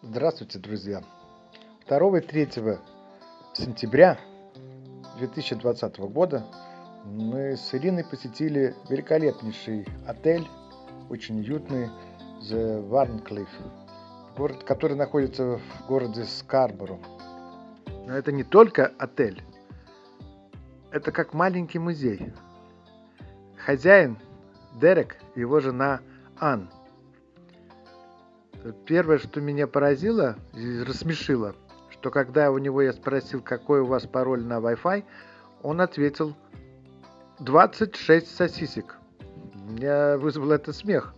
Здравствуйте, друзья! 2 и 3 сентября 2020 года мы с Ириной посетили великолепнейший отель, очень уютный, The Warncliffe, город, который находится в городе Скарборо. Но это не только отель, это как маленький музей. Хозяин Дерек и его жена Ан. Первое, что меня поразило рассмешило, что когда у него я спросил, какой у вас пароль на Wi-Fi, он ответил 26 сосисек. Меня вызвало это смех.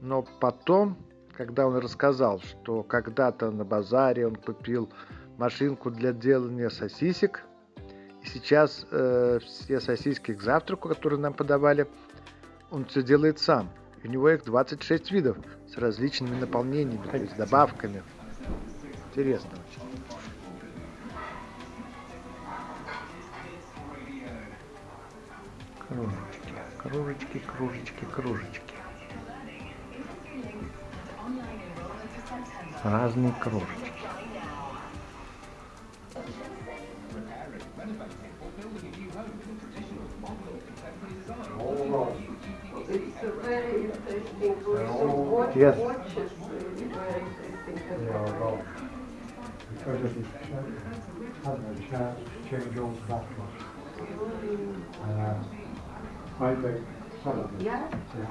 Но потом, когда он рассказал, что когда-то на базаре он купил машинку для делания сосисек, и сейчас э, все сосиски к завтраку, которые нам подавали, он все делает сам. И у него их 26 видов с различными наполнениями, то есть добавками. Интересно очень. Кружечки, кружечки, кружечки, кружечки. Разные кружечки. It's Yes. watches really very interesting. Yeah, well, because of his having a chance to change all the batteries. And uh, I make some of it. Yeah? Yeah.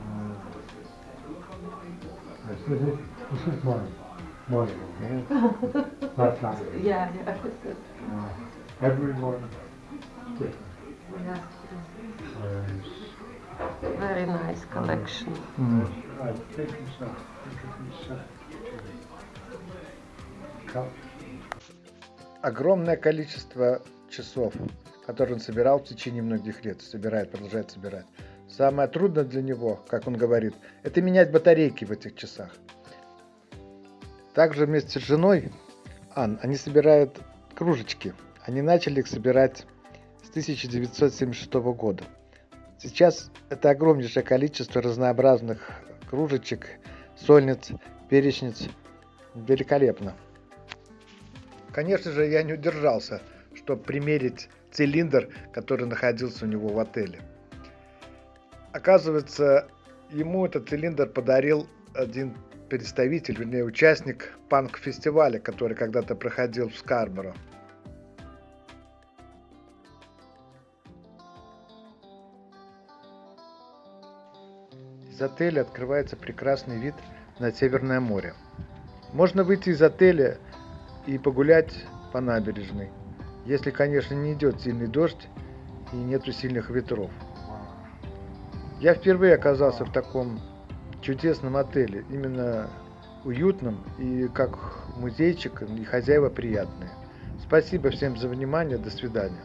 Uh, yes, this is this is mine. Mine. That's that. yeah, yeah. Uh, everyone different. yeah. Very nice collection. Cup. огромное количество часов, которые он собирал в течение многих лет, собирает, продолжает собирать. Самое трудное для него, как он говорит, это менять батарейки в этих часах. Также вместе с женой, Ан, они собирают кружечки. Они начали их собирать с 1976 года. Сейчас это огромнейшее количество разнообразных кружечек, сольниц, перечниц. Великолепно. Конечно же, я не удержался, чтобы примерить цилиндр, который находился у него в отеле. Оказывается, ему этот цилиндр подарил один представитель, вернее, участник панк-фестиваля, который когда-то проходил в Скарборо. Из отеля открывается прекрасный вид на Северное море. Можно выйти из отеля и погулять по набережной, если, конечно, не идет сильный дождь и нету сильных ветров. Я впервые оказался в таком чудесном отеле, именно уютном и как музейчик, и хозяева приятные. Спасибо всем за внимание, до свидания.